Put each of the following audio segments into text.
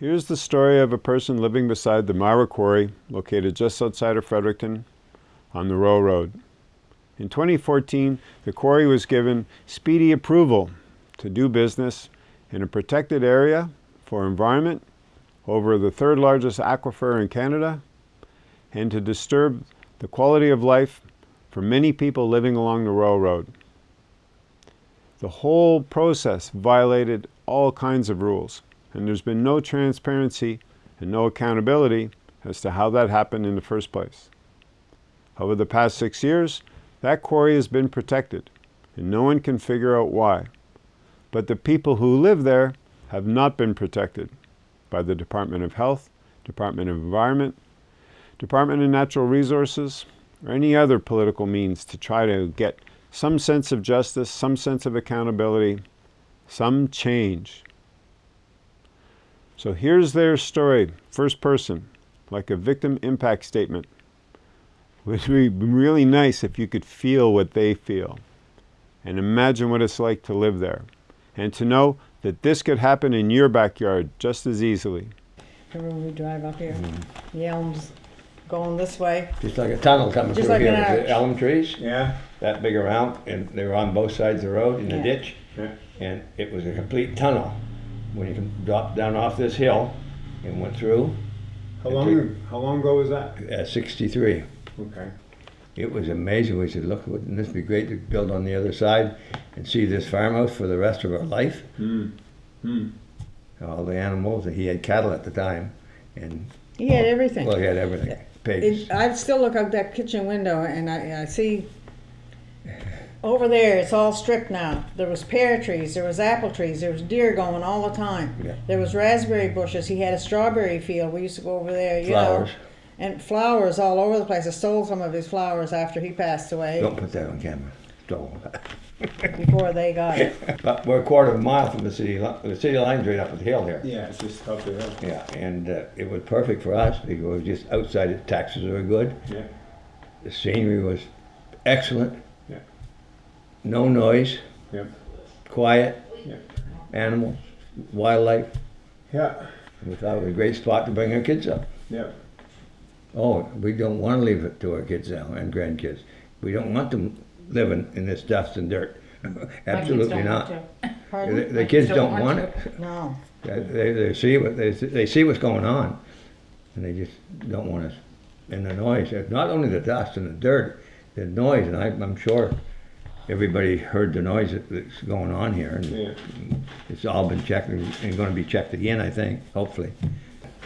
Here's the story of a person living beside the Myra Quarry, located just outside of Fredericton on the Roe Road. In 2014, the quarry was given speedy approval to do business in a protected area for environment over the third largest aquifer in Canada and to disturb the quality of life for many people living along the Roe Road. The whole process violated all kinds of rules and there's been no transparency and no accountability as to how that happened in the first place. Over the past six years, that quarry has been protected, and no one can figure out why. But the people who live there have not been protected by the Department of Health, Department of Environment, Department of Natural Resources, or any other political means to try to get some sense of justice, some sense of accountability, some change. So here's their story, first person, like a victim impact statement. It would be really nice if you could feel what they feel and imagine what it's like to live there and to know that this could happen in your backyard just as easily. Remember when we drive up here, mm-hmm. the elms going this way, Just like a tunnel coming Just through like here an with arch. the elm trees, Yeah. that big around, and they were on both sides of the road in the ditch. Yeah. And it was a complete tunnel. When you dropped down off this hill and went through How long, how long ago was that? at sixty-three. Okay. It was amazing. We said, look, wouldn't this be great to build on the other side and see this farmhouse for the rest of our life? Hmm. Hmm. All the animals, he had cattle at the time, and, he had everything. well, he had everything, pigs. It, I still look out that kitchen window and I, I see over there it's all stripped now. There was pear trees, there was apple trees, there was deer going all the time. Yeah. There was raspberry bushes. He had a strawberry field. We used to go over there, you Flowers. know. And flowers all over the place. I stole some of his flowers after he passed away Don't put that on camera. Don't. before they got it. But we're a quarter of a mile from the city, li- the city line's right up the hill here. Yeah, it's just up the hill. Yeah, and uh, it was perfect for us because it was just outside, the taxes were good, Yeah. the scenery was excellent. Yeah. No noise, Yep. quiet, Yeah. animals, wildlife. Yeah. We thought it was a great spot to bring our kids up. Yeah. Oh, we don't want to leave it to our kids now and grandkids. We don't want them living in this dust and dirt. Absolutely not. Pardon? The, the kids don't want it. No. They, they, they see what they, they see what's going on, and they just don't want us. And the noise, not only the dust and the dirt, the noise, and I, I'm sure everybody heard the noise that's going on here, and Yeah. it's all been checked and, and going to be checked again, I think, hopefully.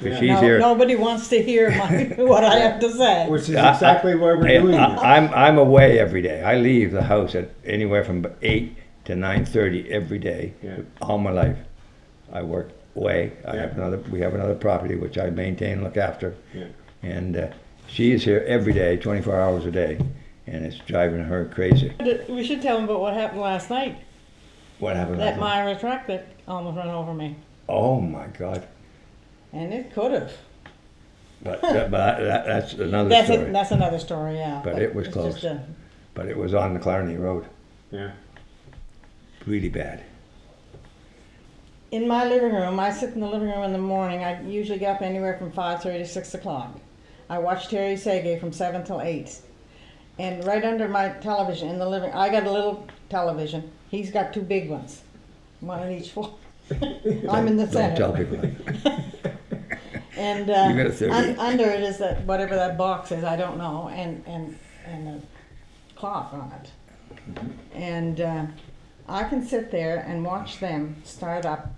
If Yeah. she's No, here, nobody wants to hear my, what I have to say. Which is I- exactly why we're I, doing this. I, I'm I'm away every day. I leave the house at anywhere from eight to nine thirty every day. Yeah. All my life, I work away. I Yeah. have another. We have another property which I maintain, and look after, Yeah. and uh, she is here every day, twenty four hours a day, and it's driving her crazy. We should tell them about what happened last night. What happened? That last night? Myra truck that almost ran over me. Oh my God! And it could have. But that, but that, that's another That's, a, story. that's another story, yeah. But it was close. a- but it was on the Clarny Road, Yeah. really bad. in my living room, I sit in the living room in the morning. I usually get up anywhere from 5.30 to 6 o'clock. I watch Terry Seguin from 7 till 8. And right under my television in the living I got a little television. He's got two big ones, one on each floor. I'm in the Don't center. tell people that. And uh, You got a theory. un- under it is that whatever that box is, I don't know, and and and a clock on it. And uh, I can sit there and watch them start up,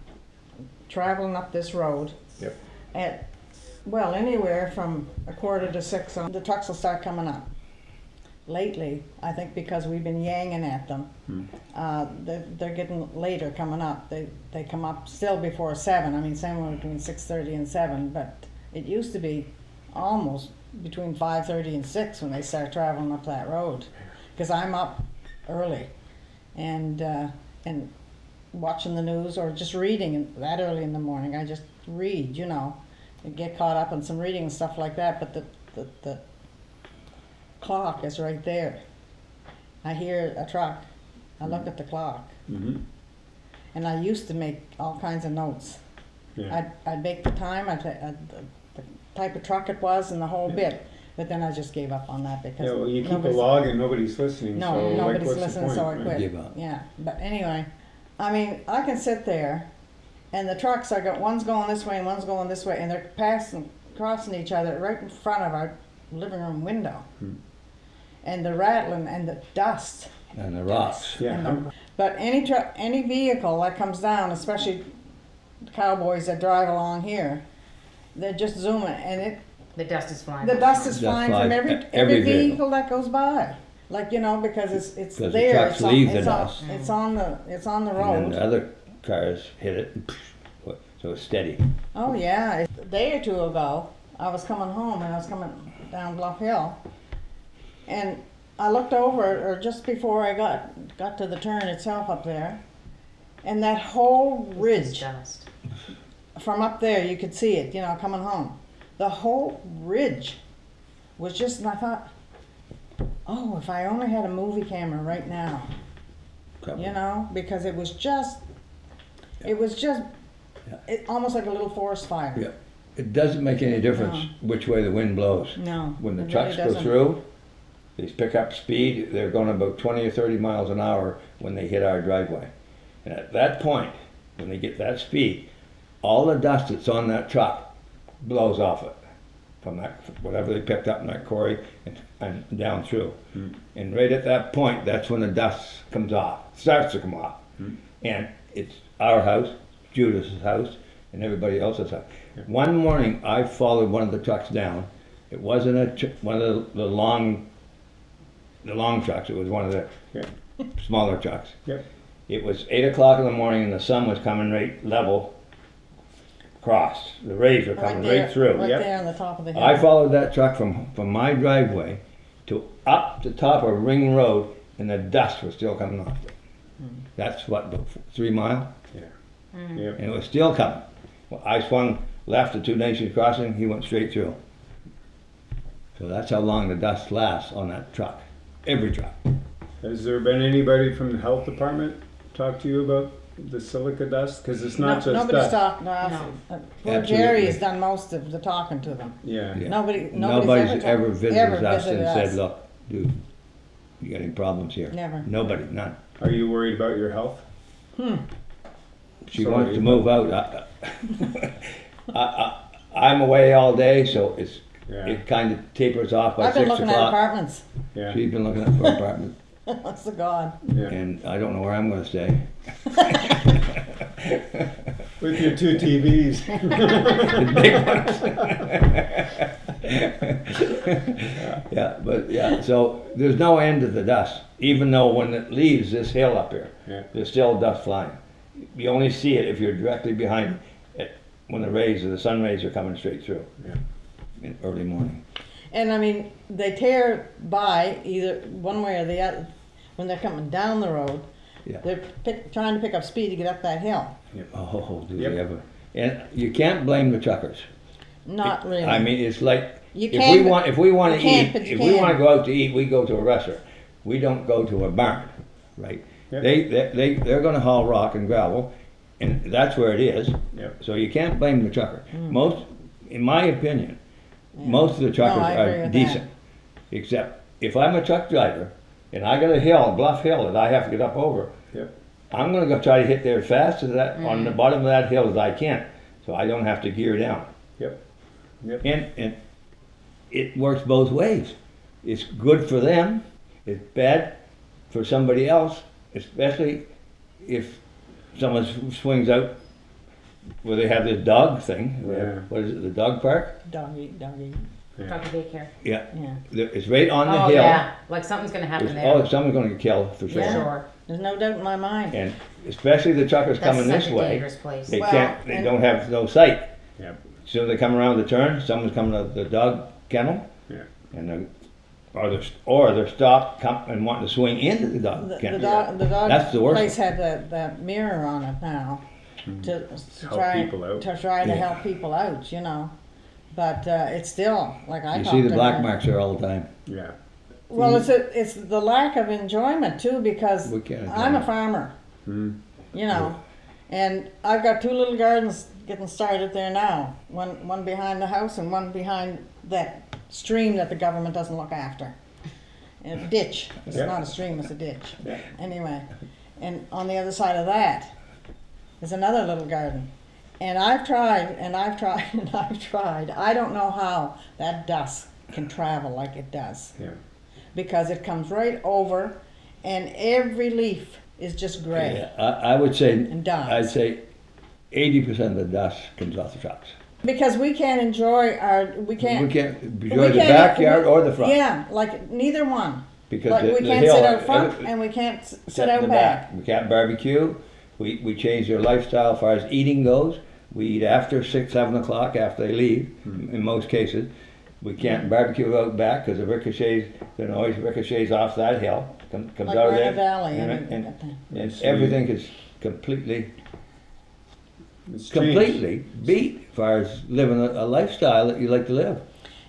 traveling up this road. Yep. At well, anywhere from a quarter to six on the trucks will start coming up. Lately, I think because we've been yanging at them, uh, they're, they're getting later coming up. They they come up still before seven. I mean, somewhere between six thirty and seven. But it used to be almost between five thirty and six when they start traveling up that road. Because I'm up early, and uh, and watching the news or just reading that early in the morning. I just read, you know, and get caught up in some reading and stuff like that. But the the, the clock is right there. I hear a truck. I look at the clock. Mm-hmm. And I used to make all kinds of notes. Yeah. I'd, I'd make the time, I'd, I'd, the the type of truck it was and the whole bit. But then I just gave up on that because. Yeah, well, you keep a nobody's- log and nobody's listening, No, so nobody's what's the listening, so I right? quit. Give up. Yeah, but anyway, I mean, I can sit there, and the trucks, I got one's going this way and one's going this way, and they're passing, crossing each other right in front of our living room window. Hmm. And the rattling and the dust. And the rocks. Yeah, and the- But any truck, any vehicle that comes down, especially cowboys that drive along here, they're just zooming, and it The dust is flying. the dust is flying flies from every, every every vehicle. vehicle that goes by. Like, you know, because it's, it's 'Cause the there, trucks it's on, leave the it's on, dust. it's on the, it's on the road. And then the other cars hit it, so it's steady. Oh, yeah, a day or two ago, I was coming home and I was coming down Bluff Hill. And I looked over, or just before I got, got to the turn itself up there, and that whole ridge dust. from up there, you could see it, you know, coming home. The whole ridge was just, and I thought, oh, if I only had a movie camera right now, Couple. you know, because it was just, it was just, Yeah. it almost like a little forest fire. Yeah. It doesn't make any difference which way the wind blows. No, When the it trucks really go doesn't. through, they pick up speed, they're going about twenty or thirty miles an hour when they hit our driveway. And at that point, when they get that speed, all the dust that's on that truck blows off it. From that, whatever they picked up in that quarry and, and down through. Hmm. And right at that point, that's when the dust comes off, starts to come off. Hmm. And it's our house, Judith's house, and everybody else's house. One morning, I followed one of the trucks down. It wasn't a one of the, the long, the long trucks. It was one of the Yeah. smaller trucks. Yep. It was eight o'clock in the morning, and the sun was coming right level across. The rays were coming there, right through. Right Yep. there on the top of the hill. I followed that truck from, from my driveway to up the top of Ring Road, and the dust was still coming off it. Mm. That's what, three mile, Yeah. Mm. Yep. and it was still coming. Well, I swung left at Two Nations Crossing, he went straight through. So that's how long the dust lasts on that truck, every drop. Has there been anybody from the health department talk to you about the silica dust? Because it's not No- just Nobody's dust. talked, no, uh, poor Absolutely. Jerry has done most of the talking to them. Yeah. Yeah. Nobody, nobody's, Nobody's ever, ever visited ever us and visited said, us. look, dude, you got any problems here? Never. Nobody, none. Are you worried about your health? Hmm. She Sorry, wants to but- move out. I, I, I, I'm away all day, so it's, Yeah. it kind of tapers off by I've been six looking at o'clock. apartments. Yeah. She's been looking at for apartment, That's the God. yeah. and I don't know where I'm gonna stay. With your two TVs. The big ones. Yeah, but, yeah, so there's no end to the dust, even though when it leaves this hill up here, Yeah. there's still dust flying. You only see it if you're directly behind it, when the rays or the sun rays are coming straight through. Yeah. In early morning. And I mean, they tear by either one way or the other when they're coming down the road. Yeah. They're pick, trying to pick up speed to get up that hill. Oh, do Yep. they ever? And you can't blame the truckers. Not really. I mean, it's like You if can, we want if we want to eat, but you if we want to go out to eat, we go to a restaurant. We don't go to a barn, right? Yep. They they they they're going to haul rock and gravel, and that's where it is. Yep. So you can't blame the trucker. Hmm. Most, in my opinion, most of the truckers I agree are with decent, except if I'm a truck driver and I got a hill, a bluff hill that I have to get up over. Yep. I'm gonna go try to hit there as fast as that, on the Mm. bottom of that hill as I can, so I don't have to gear down. Yep. Yep. And, and it works both ways. It's good for them, it's bad for somebody else, especially if someone s- swings out where they have this dog thing, Yeah. what is it, the dog park? Doggy, doggy. Doggy daycare. Yeah, Yeah. It's right on the Oh, hill. yeah, like something's gonna happen there. Oh, someone's gonna get killed for For sure. sure. There's no doubt in my mind. And especially the truckers That's coming such this a way, dangerous place. they Well, can't, they and- don't have no sight. Yep. Soon as they come around the turn, someone's coming to the dog kennel, Yeah. and the, or they're, or they're stopped come, and wanting to swing into the dog The, the kennel. dog, the dog That's the worst place had that, that mirror on it now to, to. Help try people out. to try to Yeah. help people out, you know. But uh, it's still like I You talked see the to black her- marks there all the time. Yeah. Well, it's a, it's the lack of enjoyment too because We can't I'm a enjoy it. farmer, Hmm. you know, And I've got two little gardens getting started there now. One one behind the house and one behind that stream that the government doesn't look after. A ditch. It's Yeah. not a stream, it's a ditch. Yeah. Anyway, and on the other side of that is another little garden. And I've tried and I've tried and I've tried. I don't know how that dust can travel like it does Yeah. because it comes right over and every leaf is just gray. Yeah, I, I would say, And dies. I'd say eighty percent of the dust comes off the trucks. Because we can't enjoy our, we can't. We can't we enjoy the can't- backyard we- or the front. Yeah, like neither one. Because Like the- we the can't hill- sit out front and we can't Sit out the back. We can't barbecue. We, we change their lifestyle as far as eating goes. We eat after six, seven o'clock after they leave, Hmm. in most cases. We can't barbecue out back because the ricochets, the noise ricochets off that hill, com- comes Like out of there. Valley and- and, and- and, And everything is completely, It's changed. completely beat as far as living a, a lifestyle that you like to live.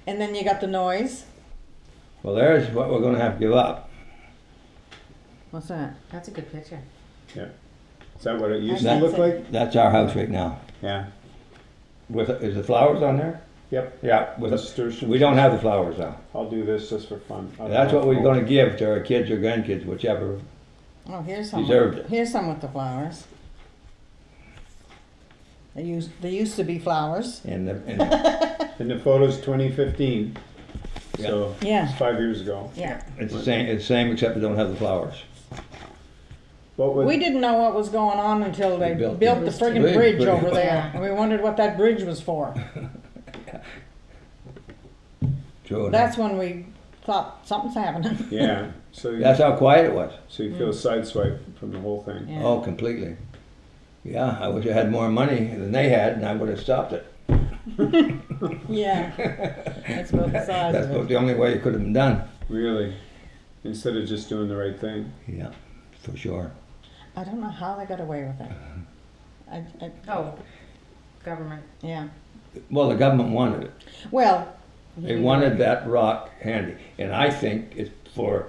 and then you got the noise. Well, there's what we're gonna have to give up. What's that? That's a good picture. Is that what it used to That's look it. like? That's our house right now. Yeah. With, is the flowers on there? Yep. Yeah, with, Nasturtiums. we don't have the flowers now. I'll do this just for fun. I don't That's know. what we're gonna give to our kids or grandkids, whichever. Oh, here's some. Deserved with, it. Here's some with the flowers. They used they used to be flowers. And, the- and And the photo's 2015. Yeah. So Yeah. it's five years ago. Yeah. it's the same, it's the same except we don't have the flowers. What would, We didn't know what was going on until they They built built, the the friggin' bridge. bridge Bridge. over there, and we wondered what that bridge was for. True. That's when we thought something's happening. yeah. So you, That's how quiet it was. so you feel mm. sideswiped from the whole thing. Yeah. Oh, completely. Yeah, I wish I had more money than they had and I would have stopped it. Yeah, that's about the size That's of about it. the only way it could have been done. Really. Instead of just doing the right thing. Yeah, for sure. I don't know how they got away with it. I, I, Oh, government. yeah. Well, the government wanted it. Well, They wanted that rock handy, and I think it's for,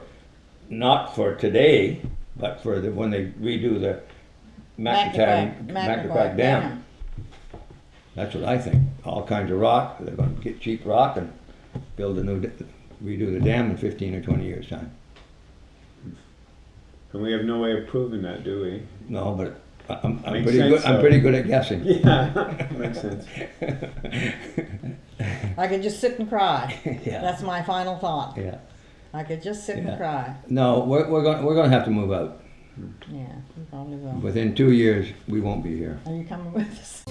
not for today, but for the, when they redo the Mactaquac, Mactaquac Dam. That's what I think. All kinds of rock, they're gonna get cheap rock and build a new, d- redo the dam in fifteen or twenty years' time. And we have no way of proving that, do we? No, but I- I'm, I'm Makes pretty sense, good, I'm though. pretty good at guessing. Yeah. Makes sense. I could just sit and cry. Yeah, That's my final thought. yeah. I could just sit Yeah. and cry. No, we're, we're gonna, we're gonna have to move out. Yeah, you probably will. Within two years, we won't be here. Are you coming with us?